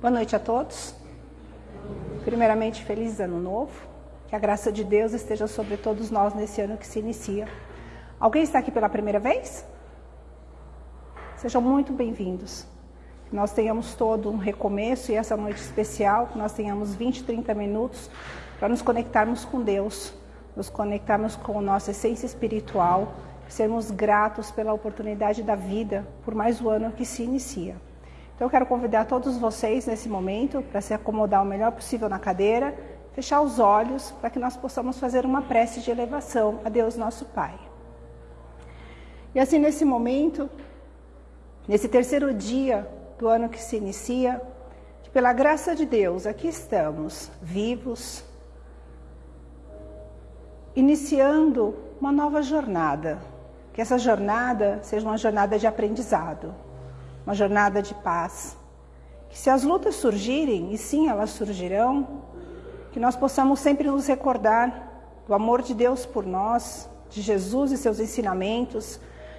Boa noite a todos. Primeiramente, feliz ano novo. Que a graça de Deus esteja sobre todos nós nesse ano que se inicia. Alguém está aqui pela primeira vez? Sejam muito bem-vindos. Que nós tenhamos todo um recomeço e essa noite especial, que nós tenhamos 20, 30 minutos para nos conectarmos com Deus, nos conectarmos com a nossa essência espiritual, sermos gratos pela oportunidade da vida, por mais um ano que se inicia. Então eu quero convidar todos vocês nesse momento para se acomodar o melhor possível na cadeira, fechar os olhos para que nós possamos fazer uma prece de elevação a Deus nosso Pai. E assim nesse momento, nesse terceiro dia do ano que se inicia, que pela graça de Deus aqui estamos, vivos, iniciando uma nova jornada. Que essa jornada seja uma jornada de aprendizado uma jornada de paz. Que se as lutas surgirem, e sim elas surgirão, que nós possamos sempre nos recordar do amor de Deus por nós, de Jesus e seus ensinamentos,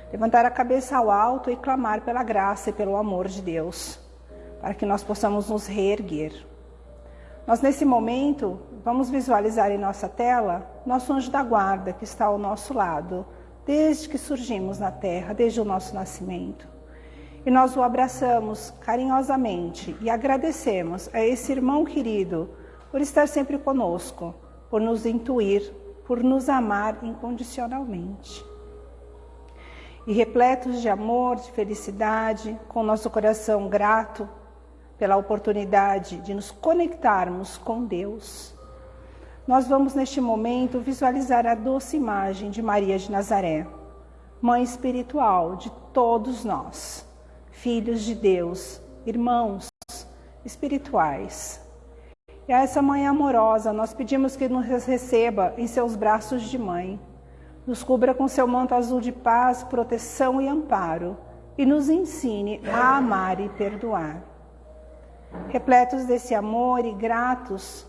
levantar a cabeça ao alto e clamar pela graça e pelo amor de Deus, para que nós possamos nos reerguer. Nós, nesse momento, vamos visualizar em nossa tela nosso anjo da guarda que está ao nosso lado, desde que surgimos na terra, desde o nosso nascimento. E nós o abraçamos carinhosamente e agradecemos a esse irmão querido por estar sempre conosco, por nos intuir, por nos amar incondicionalmente. E repletos de amor, de felicidade, com nosso coração grato pela oportunidade de nos conectarmos com Deus, nós vamos neste momento visualizar a doce imagem de Maria de Nazaré, mãe espiritual de todos nós filhos de Deus, irmãos espirituais. E a essa mãe amorosa, nós pedimos que nos receba em seus braços de mãe, nos cubra com seu manto azul de paz, proteção e amparo, e nos ensine a amar e perdoar. Repletos desse amor e gratos,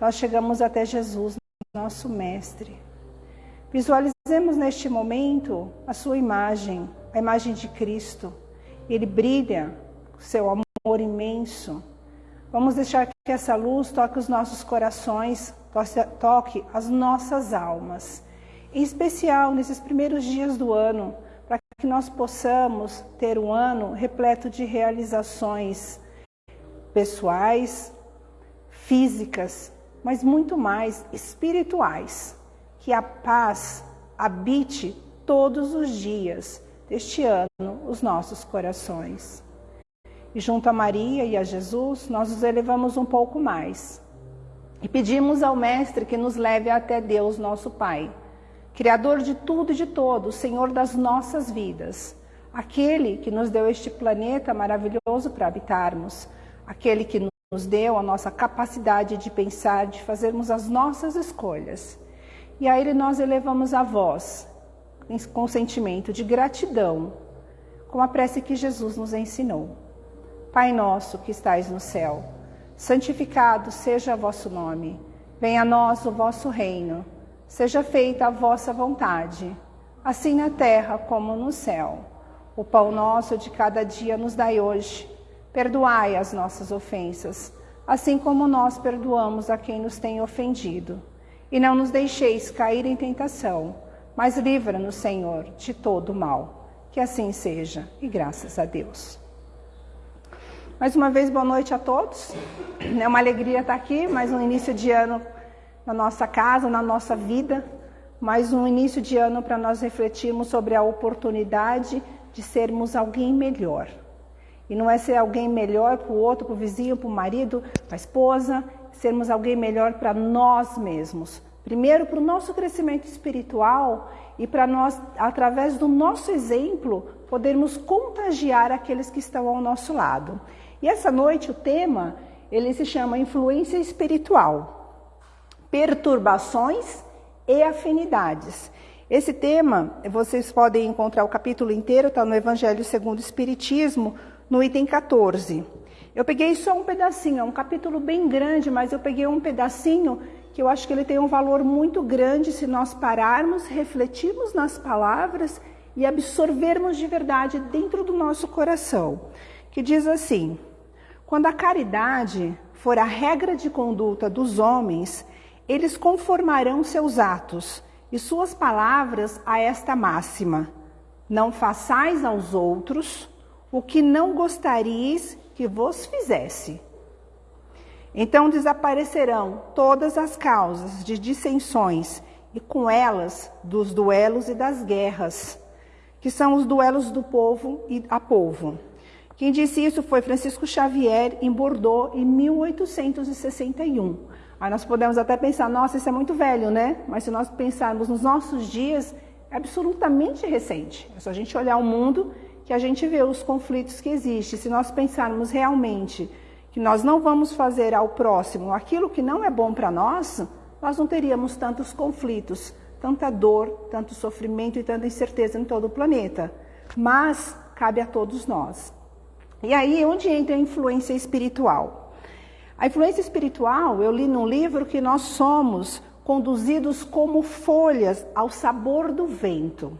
nós chegamos até Jesus, nosso Mestre. Visualizemos neste momento a sua imagem, a imagem de Cristo ele brilha, seu amor imenso. Vamos deixar que essa luz toque os nossos corações, toque as nossas almas. Em especial nesses primeiros dias do ano, para que nós possamos ter um ano repleto de realizações pessoais, físicas, mas muito mais espirituais. Que a paz habite todos os dias deste ano os nossos corações. E junto a Maria e a Jesus, nós nos elevamos um pouco mais. E pedimos ao Mestre que nos leve até Deus, nosso Pai, Criador de tudo e de todos, Senhor das nossas vidas, aquele que nos deu este planeta maravilhoso para habitarmos, aquele que nos deu a nossa capacidade de pensar, de fazermos as nossas escolhas. E a Ele nós elevamos a voz, com sentimento de gratidão, com a prece que Jesus nos ensinou. Pai nosso que estais no céu, santificado seja vosso nome. Venha a nós o vosso reino. Seja feita a vossa vontade, assim na terra como no céu. O pão nosso de cada dia nos dai hoje. Perdoai as nossas ofensas, assim como nós perdoamos a quem nos tem ofendido. E não nos deixeis cair em tentação, mas livra-nos, Senhor, de todo mal. Que assim seja, e graças a Deus. Mais uma vez, boa noite a todos. É uma alegria estar aqui, mais um início de ano na nossa casa, na nossa vida, mais um início de ano para nós refletirmos sobre a oportunidade de sermos alguém melhor. E não é ser alguém melhor para o outro, para o vizinho, para o marido, para a esposa, sermos alguém melhor para nós mesmos, Primeiro, para o nosso crescimento espiritual e para nós, através do nosso exemplo, podermos contagiar aqueles que estão ao nosso lado. E essa noite o tema, ele se chama influência espiritual, perturbações e afinidades. Esse tema, vocês podem encontrar o capítulo inteiro, está no Evangelho segundo o Espiritismo, no item 14. Eu peguei só um pedacinho, é um capítulo bem grande, mas eu peguei um pedacinho que eu acho que ele tem um valor muito grande se nós pararmos, refletirmos nas palavras e absorvermos de verdade dentro do nosso coração. Que diz assim: Quando a caridade for a regra de conduta dos homens, eles conformarão seus atos e suas palavras a esta máxima: Não façais aos outros o que não gostaríeis que vos fizesse. Então desaparecerão todas as causas de dissensões e com elas dos duelos e das guerras, que são os duelos do povo e a povo. Quem disse isso foi Francisco Xavier em Bordeaux em 1861. Aí nós podemos até pensar, nossa, isso é muito velho, né? Mas se nós pensarmos nos nossos dias, é absolutamente recente. É só a gente olhar o mundo que a gente vê os conflitos que existem. Se nós pensarmos realmente que nós não vamos fazer ao próximo aquilo que não é bom para nós, nós não teríamos tantos conflitos, tanta dor, tanto sofrimento e tanta incerteza em todo o planeta. Mas cabe a todos nós. E aí, onde entra a influência espiritual? A influência espiritual, eu li num livro que nós somos conduzidos como folhas ao sabor do vento.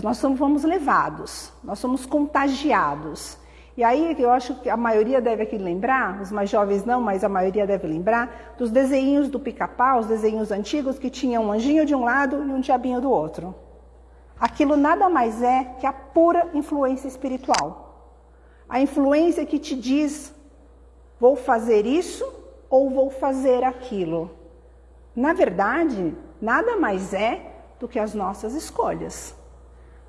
Nós somos levados, nós somos contagiados. E aí eu acho que a maioria deve aqui lembrar, os mais jovens não, mas a maioria deve lembrar, dos desenhos do pica-pau, os desenhos antigos que tinham um anjinho de um lado e um diabinho do outro. Aquilo nada mais é que a pura influência espiritual. A influência que te diz: vou fazer isso ou vou fazer aquilo. Na verdade, nada mais é do que as nossas escolhas.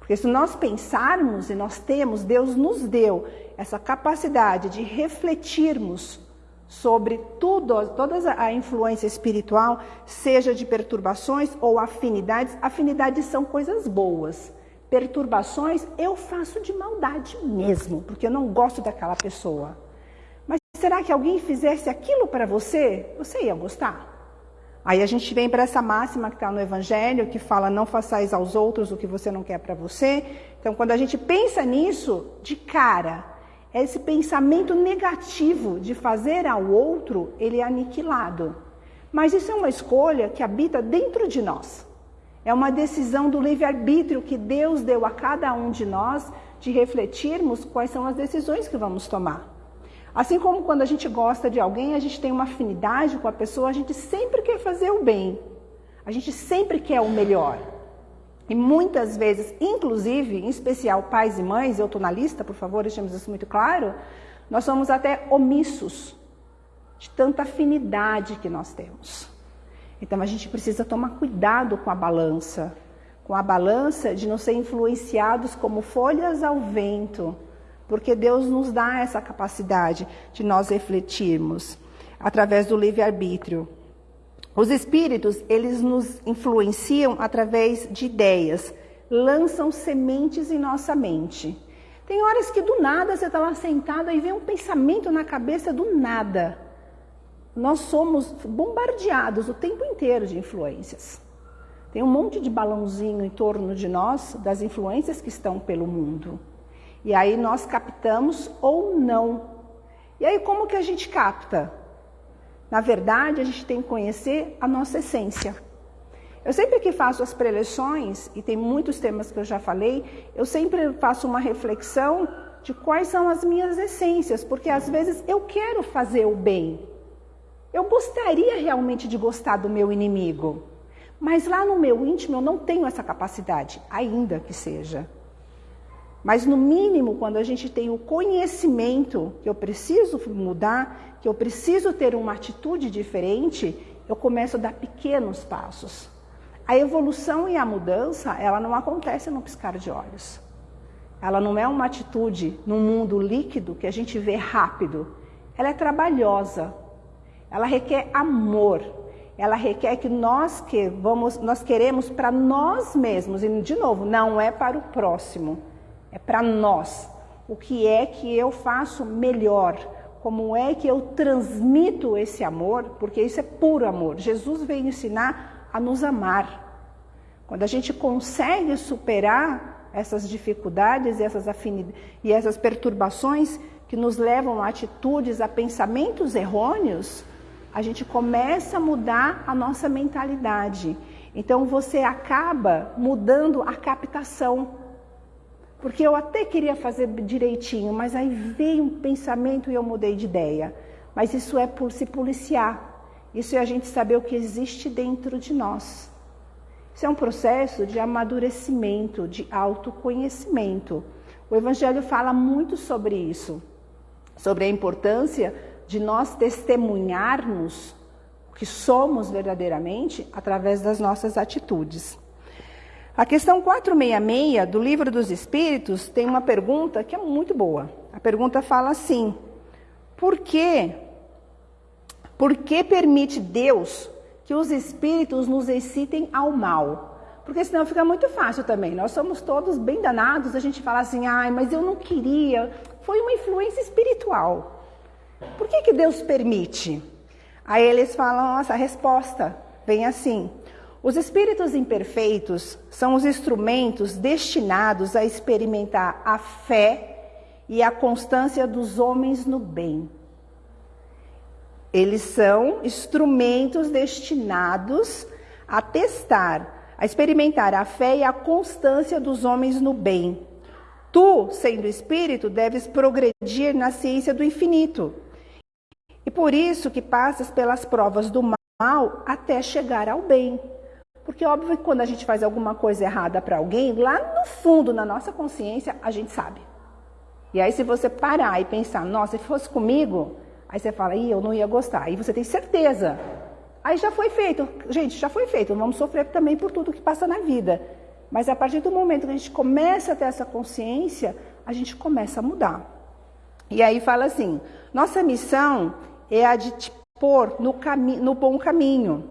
Porque se nós pensarmos e nós temos, Deus nos deu essa capacidade de refletirmos sobre tudo, toda a influência espiritual, seja de perturbações ou afinidades. Afinidades são coisas boas perturbações, eu faço de maldade mesmo, porque eu não gosto daquela pessoa. Mas será que alguém fizesse aquilo para você? Você ia gostar? Aí a gente vem para essa máxima que está no Evangelho, que fala: não façais aos outros o que você não quer para você. Então, quando a gente pensa nisso, de cara, esse pensamento negativo de fazer ao outro, ele é aniquilado. Mas isso é uma escolha que habita dentro de nós. É uma decisão do livre-arbítrio que Deus deu a cada um de nós de refletirmos quais são as decisões que vamos tomar. Assim como quando a gente gosta de alguém, a gente tem uma afinidade com a pessoa, a gente sempre quer fazer o bem. A gente sempre quer o melhor. E muitas vezes, inclusive, em especial pais e mães, eu estou na lista, por favor, deixemos isso muito claro, nós somos até omissos de tanta afinidade que nós temos. Então a gente precisa tomar cuidado com a balança, com a balança de não ser influenciados como folhas ao vento, porque Deus nos dá essa capacidade de nós refletirmos através do livre-arbítrio. Os espíritos, eles nos influenciam através de ideias, lançam sementes em nossa mente. Tem horas que do nada você está lá sentado e vem um pensamento na cabeça do nada nós somos bombardeados o tempo inteiro de influências. Tem um monte de balãozinho em torno de nós das influências que estão pelo mundo. E aí nós captamos ou não. E aí como que a gente capta? Na verdade, a gente tem que conhecer a nossa essência. Eu sempre que faço as preleções, e tem muitos temas que eu já falei, eu sempre faço uma reflexão de quais são as minhas essências, porque às vezes eu quero fazer o bem, eu gostaria realmente de gostar do meu inimigo, mas lá no meu íntimo eu não tenho essa capacidade, ainda que seja. Mas no mínimo, quando a gente tem o conhecimento que eu preciso mudar, que eu preciso ter uma atitude diferente, eu começo a dar pequenos passos. A evolução e a mudança, ela não acontece no piscar de olhos. Ela não é uma atitude num mundo líquido que a gente vê rápido. Ela é trabalhosa, ela requer amor. Ela requer que nós que vamos, nós queremos para nós mesmos e de novo, não é para o próximo, é para nós. O que é que eu faço melhor? Como é que eu transmito esse amor? Porque isso é puro amor. Jesus veio ensinar a nos amar. Quando a gente consegue superar essas dificuldades essas afinidades e essas perturbações que nos levam a atitudes, a pensamentos errôneos, a gente começa a mudar a nossa mentalidade. Então você acaba mudando a captação. Porque eu até queria fazer direitinho, mas aí veio um pensamento e eu mudei de ideia. Mas isso é por se policiar. Isso é a gente saber o que existe dentro de nós. Isso é um processo de amadurecimento, de autoconhecimento. O Evangelho fala muito sobre isso, sobre a importância de nós testemunharmos o que somos verdadeiramente através das nossas atitudes. A questão 466 do Livro dos Espíritos tem uma pergunta que é muito boa. A pergunta fala assim: por que, por que permite Deus que os espíritos nos excitem ao mal? Porque senão fica muito fácil também. Nós somos todos bem danados, a gente fala assim, ai, mas eu não queria. Foi uma influência espiritual. Por que, que Deus permite? Aí eles falam, nossa, a resposta vem assim. Os espíritos imperfeitos são os instrumentos destinados a experimentar a fé e a constância dos homens no bem. Eles são instrumentos destinados a testar, a experimentar a fé e a constância dos homens no bem. Tu, sendo espírito, deves progredir na ciência do infinito. E por isso que passas pelas provas do mal até chegar ao bem. Porque óbvio que quando a gente faz alguma coisa errada para alguém, lá no fundo, na nossa consciência, a gente sabe. E aí se você parar e pensar, nossa, se fosse comigo, aí você fala, Ih, eu não ia gostar. Aí você tem certeza. Aí já foi feito. Gente, já foi feito. Vamos sofrer também por tudo que passa na vida. Mas a partir do momento que a gente começa a ter essa consciência, a gente começa a mudar. E aí fala assim: nossa missão é a de te pôr no, no bom caminho.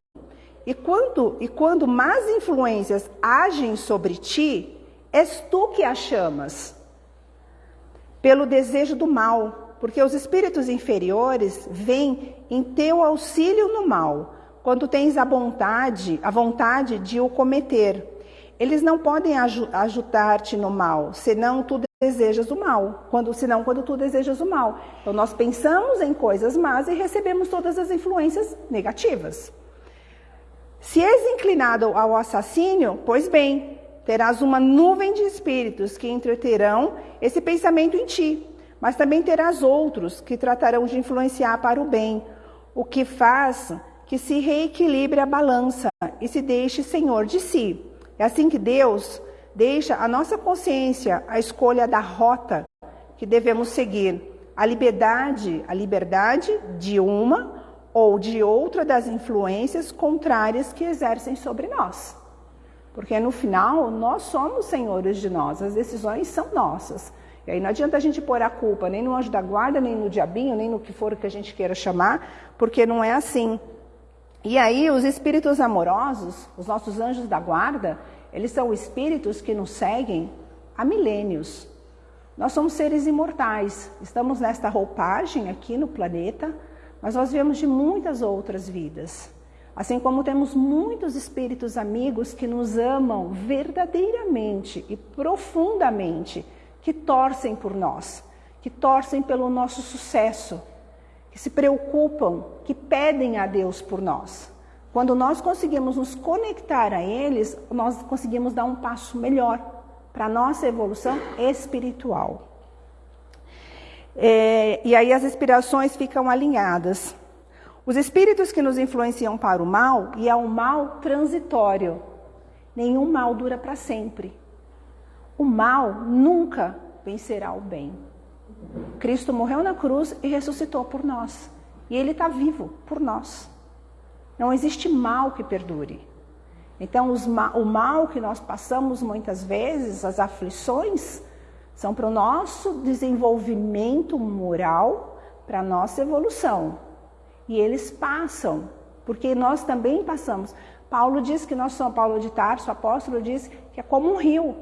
E quando, e quando más influências agem sobre ti, és tu que as chamas, pelo desejo do mal, porque os espíritos inferiores vêm em teu auxílio no mal, quando tens a vontade, a vontade de o cometer. Eles não podem ajudar-te no mal, senão tu desejas o mal, quando, senão quando tu desejas o mal. Então nós pensamos em coisas más e recebemos todas as influências negativas. Se és inclinado ao assassínio, pois bem, terás uma nuvem de espíritos que entreterão esse pensamento em ti, mas também terás outros que tratarão de influenciar para o bem, o que faz que se reequilibre a balança e se deixe senhor de si. É assim que Deus deixa a nossa consciência a escolha da rota que devemos seguir, a liberdade, a liberdade de uma ou de outra das influências contrárias que exercem sobre nós. Porque no final, nós somos senhores de nós, as decisões são nossas. E aí não adianta a gente pôr a culpa nem no anjo da guarda, nem no diabinho, nem no que for que a gente queira chamar, porque não é assim. E aí os espíritos amorosos, os nossos anjos da guarda, eles são espíritos que nos seguem há milênios. Nós somos seres imortais, estamos nesta roupagem aqui no planeta, mas nós viemos de muitas outras vidas. Assim como temos muitos espíritos amigos que nos amam verdadeiramente e profundamente, que torcem por nós, que torcem pelo nosso sucesso, que se preocupam, que pedem a Deus por nós. Quando nós conseguimos nos conectar a eles, nós conseguimos dar um passo melhor para a nossa evolução espiritual. É, e aí as inspirações ficam alinhadas. Os espíritos que nos influenciam para o mal, e é um mal transitório. Nenhum mal dura para sempre. O mal nunca vencerá o bem. Cristo morreu na cruz e ressuscitou por nós. E Ele está vivo por nós. Não existe mal que perdure. Então, ma o mal que nós passamos muitas vezes, as aflições, são para o nosso desenvolvimento moral, para a nossa evolução. E eles passam, porque nós também passamos. Paulo diz que nós somos, Paulo de Tarso, apóstolo diz que é como um rio.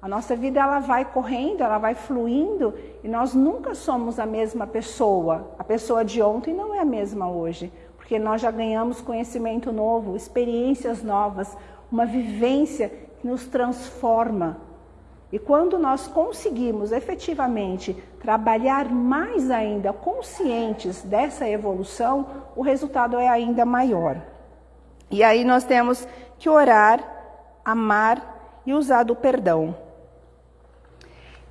A nossa vida ela vai correndo, ela vai fluindo e nós nunca somos a mesma pessoa. A pessoa de ontem não é a mesma hoje, porque nós já ganhamos conhecimento novo, experiências novas, uma vivência que nos transforma. E quando nós conseguimos efetivamente trabalhar mais ainda conscientes dessa evolução, o resultado é ainda maior. E aí nós temos que orar, amar e usar do perdão.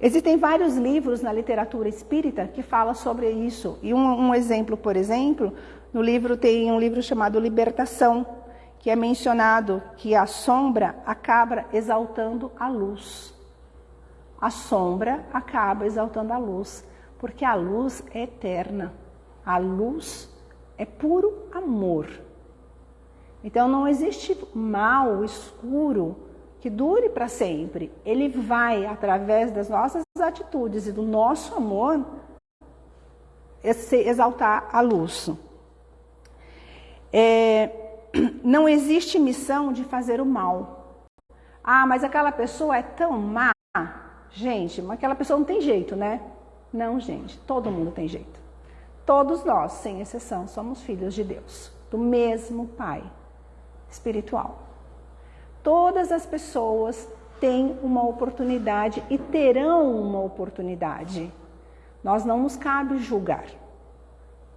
Existem vários livros na literatura espírita que falam sobre isso. E um, um, exemplo, por exemplo, no livro tem um livro chamado Libertação, que é mencionado que a sombra acaba exaltando a luz. A sombra acaba exaltando a luz, porque a luz é eterna. A luz é puro amor. Então não existe mal, escuro, que dure para sempre. Ele vai, através das nossas atitudes e do nosso amor, exaltar a luz. É, não existe missão de fazer o mal. Ah, mas aquela pessoa é tão má. Gente, mas aquela pessoa não tem jeito, né? Não, gente, todo mundo tem jeito. Todos nós, sem exceção, somos filhos de Deus, do mesmo Pai espiritual. Todas as pessoas têm uma oportunidade e terão uma oportunidade. Nós não nos cabe julgar.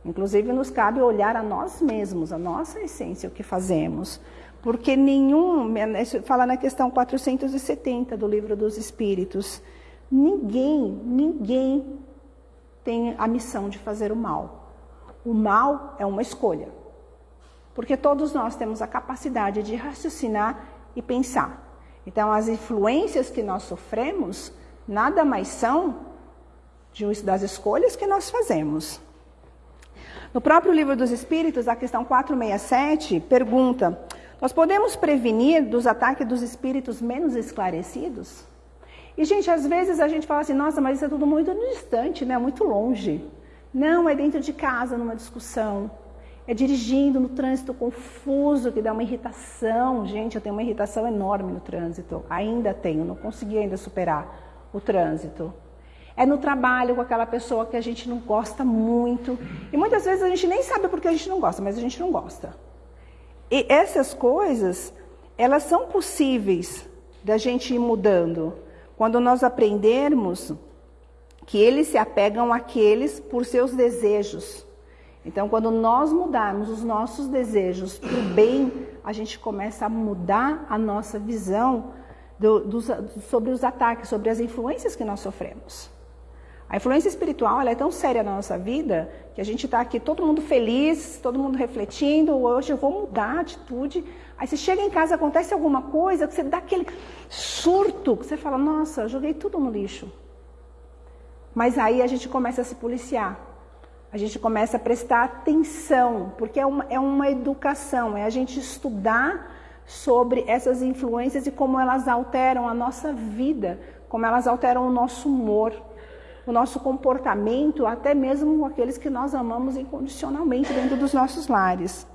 Inclusive, nos cabe olhar a nós mesmos, a nossa essência, o que fazemos. Porque nenhum, fala na questão 470 do Livro dos Espíritos, ninguém, ninguém tem a missão de fazer o mal. O mal é uma escolha. Porque todos nós temos a capacidade de raciocinar e pensar. Então, as influências que nós sofremos nada mais são das escolhas que nós fazemos. No próprio livro dos Espíritos, a questão 467 pergunta: Nós podemos prevenir dos ataques dos espíritos menos esclarecidos? E, gente, às vezes a gente fala assim: nossa, mas isso é tudo muito distante, né? muito longe. Não, é dentro de casa, numa discussão é dirigindo no trânsito confuso, que dá uma irritação. Gente, eu tenho uma irritação enorme no trânsito. Ainda tenho, não consegui ainda superar o trânsito. É no trabalho com aquela pessoa que a gente não gosta muito. E muitas vezes a gente nem sabe porque a gente não gosta, mas a gente não gosta. E essas coisas, elas são possíveis da gente ir mudando. Quando nós aprendermos que eles se apegam àqueles por seus desejos então, quando nós mudarmos os nossos desejos para o bem, a gente começa a mudar a nossa visão do, do, sobre os ataques, sobre as influências que nós sofremos. A influência espiritual é tão séria na nossa vida que a gente está aqui todo mundo feliz, todo mundo refletindo, hoje eu vou mudar a atitude. Aí você chega em casa, acontece alguma coisa, que você dá aquele surto, que você fala, nossa, joguei tudo no lixo. Mas aí a gente começa a se policiar a gente começa a prestar atenção, porque é uma, é uma educação, é a gente estudar sobre essas influências e como elas alteram a nossa vida, como elas alteram o nosso humor, o nosso comportamento, até mesmo com aqueles que nós amamos incondicionalmente dentro dos nossos lares.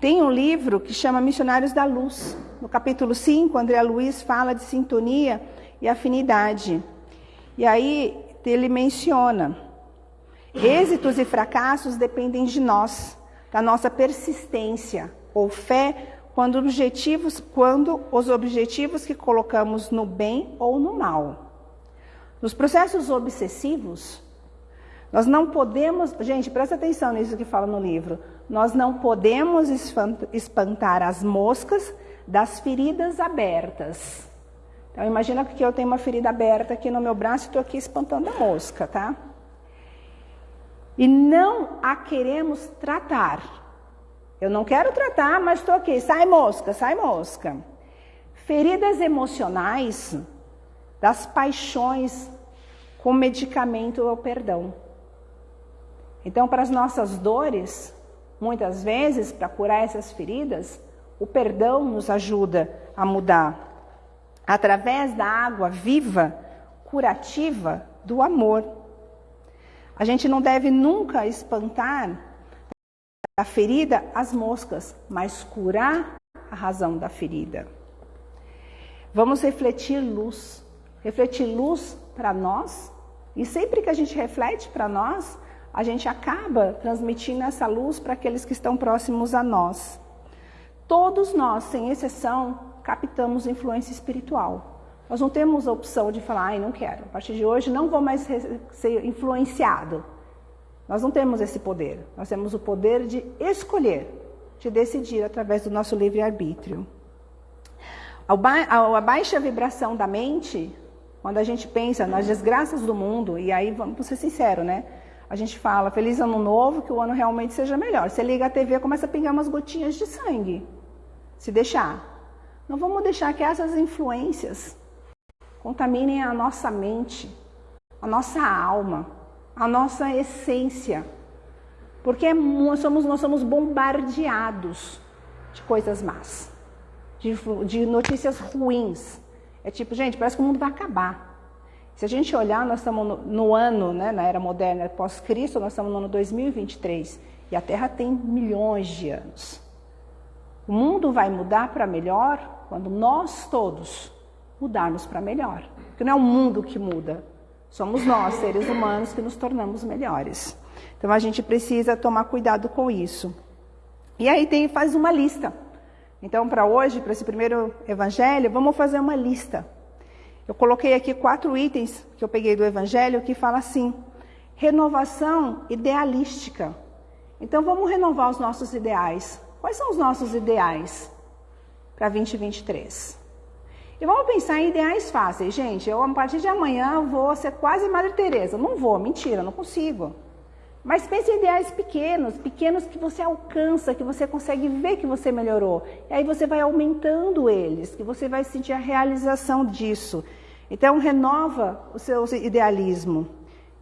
Tem um livro que chama Missionários da Luz. No capítulo 5, André Luiz fala de sintonia e afinidade. E aí ele menciona Êxitos e fracassos dependem de nós, da nossa persistência ou fé quando, objetivos, quando os objetivos que colocamos no bem ou no mal. Nos processos obsessivos, nós não podemos, gente, presta atenção nisso que fala no livro. Nós não podemos espantar as moscas das feridas abertas. Então imagina que eu tenho uma ferida aberta aqui no meu braço e estou aqui espantando a mosca, tá? e não a queremos tratar. Eu não quero tratar, mas estou aqui, sai mosca, sai mosca. Feridas emocionais das paixões com medicamento ou perdão. Então, para as nossas dores, muitas vezes, para curar essas feridas, o perdão nos ajuda a mudar. Através da água viva, curativa do amor. A gente não deve nunca espantar a ferida as moscas, mas curar a razão da ferida. Vamos refletir luz, refletir luz para nós, e sempre que a gente reflete para nós, a gente acaba transmitindo essa luz para aqueles que estão próximos a nós. Todos nós, sem exceção, captamos influência espiritual. Nós não temos a opção de falar, ai, não quero, a partir de hoje não vou mais ser influenciado. Nós não temos esse poder. Nós temos o poder de escolher, de decidir através do nosso livre-arbítrio. A baixa vibração da mente Quando a gente pensa nas desgraças do mundo, e aí vamos ser sinceros, né? A gente fala, feliz ano novo, que o ano realmente seja melhor. Você liga a TV, começa a pingar umas gotinhas de sangue. Se deixar. Não vamos deixar que essas influências contaminem a nossa mente, a nossa alma, a nossa essência. Porque nós somos, nós somos bombardeados de coisas más, de, de notícias ruins. É tipo, gente, parece que o mundo vai acabar. Se a gente olhar, nós estamos no, no ano, né, na era moderna, pós-Cristo, nós estamos no ano 2023 e a Terra tem milhões de anos. O mundo vai mudar para melhor quando nós todos mudarmos para melhor. Porque não é o mundo que muda, somos nós, seres humanos, que nos tornamos melhores. Então a gente precisa tomar cuidado com isso. E aí tem, faz uma lista. Então, para hoje, para esse primeiro evangelho, vamos fazer uma lista. Eu coloquei aqui quatro itens que eu peguei do evangelho que fala assim: renovação idealística. Então, vamos renovar os nossos ideais. Quais são os nossos ideais para 2023? E vamos pensar em ideais fáceis, gente. Eu, a partir de amanhã, vou ser quase Madre Teresa. Não vou, mentira, não consigo. Mas pense em ideais pequenos, pequenos que você alcança, que você consegue ver que você melhorou. E aí você vai aumentando eles, que você vai sentir a realização disso. Então renova o seu idealismo.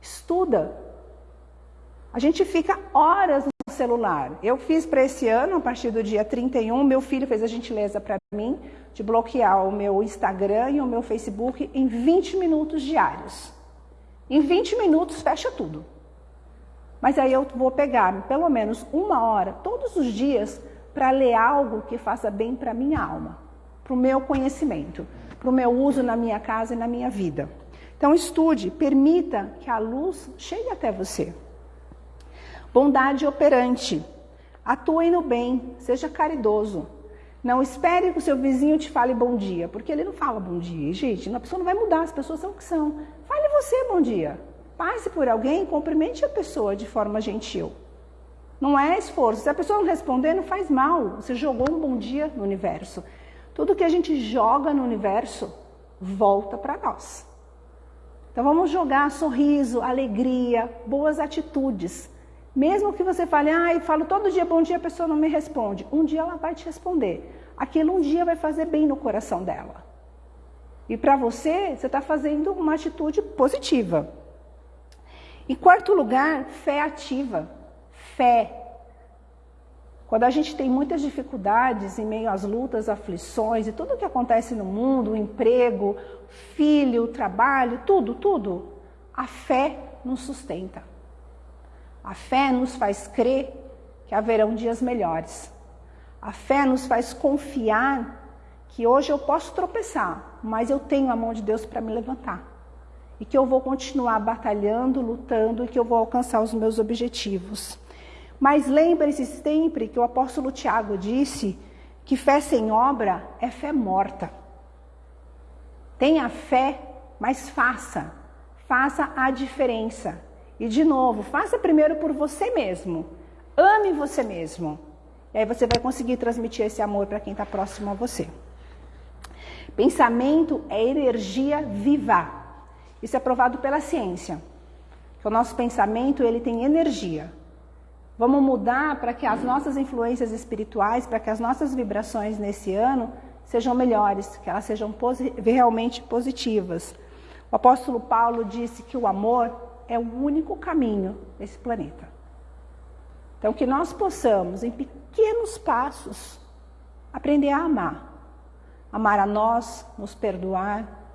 Estuda. A gente fica horas no celular. Eu fiz para esse ano, a partir do dia 31, meu filho fez a gentileza para mim de bloquear o meu Instagram e o meu Facebook em 20 minutos diários. Em 20 minutos fecha tudo. Mas aí eu vou pegar pelo menos uma hora todos os dias para ler algo que faça bem para minha alma, para o meu conhecimento, para o meu uso na minha casa e na minha vida. Então estude, permita que a luz chegue até você. Bondade operante. Atue no bem, seja caridoso. Não espere que o seu vizinho te fale bom dia, porque ele não fala bom dia. Gente, a pessoa não vai mudar, as pessoas são o que são. Fale você bom dia. Passe por alguém, cumprimente a pessoa de forma gentil. Não é esforço. Se a pessoa não responder, não faz mal. Você jogou um bom dia no universo. Tudo que a gente joga no universo volta para nós. Então vamos jogar sorriso, alegria, boas atitudes. Mesmo que você fale, ah, eu falo todo dia bom dia, a pessoa não me responde. Um dia ela vai te responder. Aquilo um dia vai fazer bem no coração dela. E para você, você está fazendo uma atitude positiva. Em quarto lugar, fé ativa. Fé. Quando a gente tem muitas dificuldades em meio às lutas, aflições e tudo o que acontece no mundo, o emprego, filho, trabalho, tudo, tudo, a fé nos sustenta. A fé nos faz crer que haverão dias melhores. A fé nos faz confiar que hoje eu posso tropeçar, mas eu tenho a mão de Deus para me levantar e que eu vou continuar batalhando, lutando e que eu vou alcançar os meus objetivos. Mas lembre-se sempre que o apóstolo Tiago disse que fé sem obra é fé morta. Tenha fé, mas faça. Faça a diferença. E de novo, faça primeiro por você mesmo. Ame você mesmo. E aí você vai conseguir transmitir esse amor para quem está próximo a você. Pensamento é energia viva. Isso é provado pela ciência. Que o nosso pensamento ele tem energia. Vamos mudar para que as nossas influências espirituais, para que as nossas vibrações nesse ano sejam melhores, que elas sejam posi realmente positivas. O apóstolo Paulo disse que o amor é o único caminho nesse planeta. Então, que nós possamos, em pequenos passos, aprender a amar. Amar a nós, nos perdoar,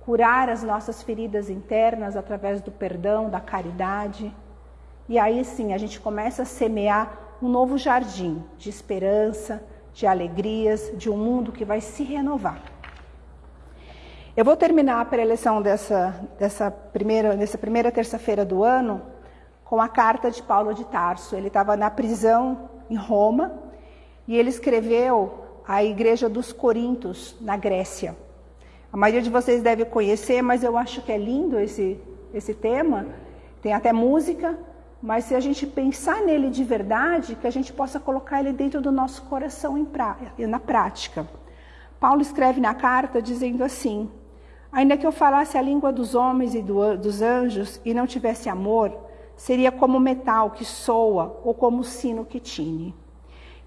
curar as nossas feridas internas através do perdão, da caridade. E aí sim a gente começa a semear um novo jardim de esperança, de alegrias, de um mundo que vai se renovar. Eu vou terminar a preleção dessa, dessa primeira, dessa primeira terça-feira do ano com a carta de Paulo de Tarso. Ele estava na prisão em Roma e ele escreveu à igreja dos Coríntios, na Grécia. A maioria de vocês deve conhecer, mas eu acho que é lindo esse, esse tema. Tem até música, mas se a gente pensar nele de verdade, que a gente possa colocar ele dentro do nosso coração pra, na prática. Paulo escreve na carta dizendo assim: Ainda que eu falasse a língua dos homens e do, dos anjos e não tivesse amor, seria como metal que soa ou como sino que tine.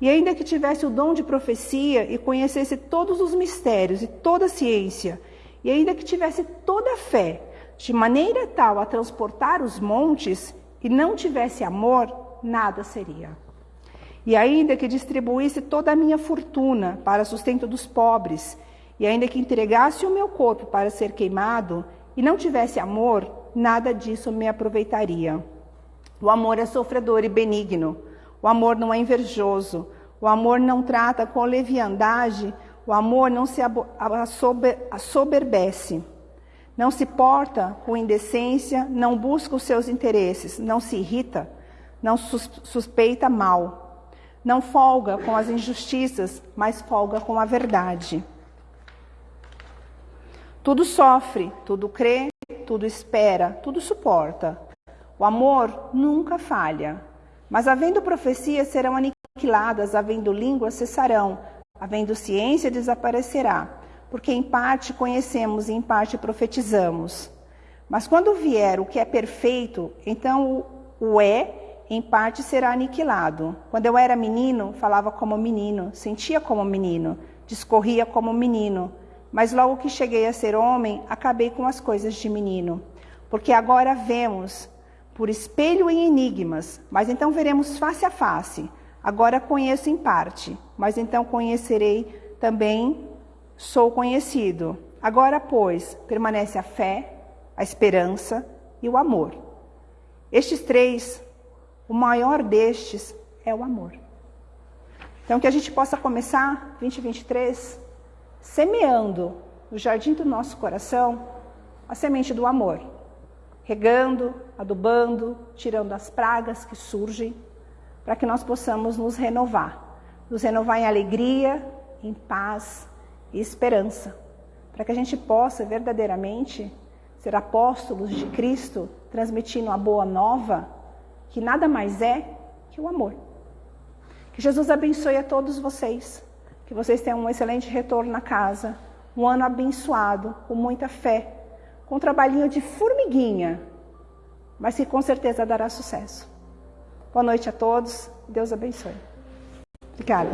E ainda que tivesse o dom de profecia e conhecesse todos os mistérios e toda a ciência, e ainda que tivesse toda a fé, de maneira tal a transportar os montes, e não tivesse amor, nada seria. E ainda que distribuísse toda a minha fortuna para sustento dos pobres, e ainda que entregasse o meu corpo para ser queimado, e não tivesse amor, nada disso me aproveitaria. O amor é sofredor e benigno. O amor não é invejoso. O amor não trata com leviandade. O amor não se assoberbece. Não se porta com indecência, não busca os seus interesses, não se irrita, não suspeita mal. Não folga com as injustiças, mas folga com a verdade. Tudo sofre, tudo crê, tudo espera, tudo suporta. O amor nunca falha. Mas havendo profecias serão aniquiladas, havendo línguas cessarão, havendo ciência desaparecerá, porque em parte conhecemos e em parte profetizamos. Mas quando vier o que é perfeito, então o, o é em parte será aniquilado. Quando eu era menino, falava como menino, sentia como menino, discorria como menino mas logo que cheguei a ser homem, acabei com as coisas de menino. Porque agora vemos por espelho em enigmas, mas então veremos face a face. Agora conheço em parte, mas então conhecerei também, sou conhecido. Agora, pois, permanece a fé, a esperança e o amor. Estes três, o maior destes é o amor. Então, que a gente possa começar 2023 semeando no jardim do nosso coração a semente do amor, regando, adubando, tirando as pragas que surgem, para que nós possamos nos renovar, nos renovar em alegria, em paz e esperança, para que a gente possa verdadeiramente ser apóstolos de Cristo, transmitindo a boa nova, que nada mais é que o amor. Que Jesus abençoe a todos vocês. Que vocês tenham um excelente retorno na casa, um ano abençoado, com muita fé, com um trabalhinho de formiguinha, mas que com certeza dará sucesso. Boa noite a todos, Deus abençoe. Obrigada.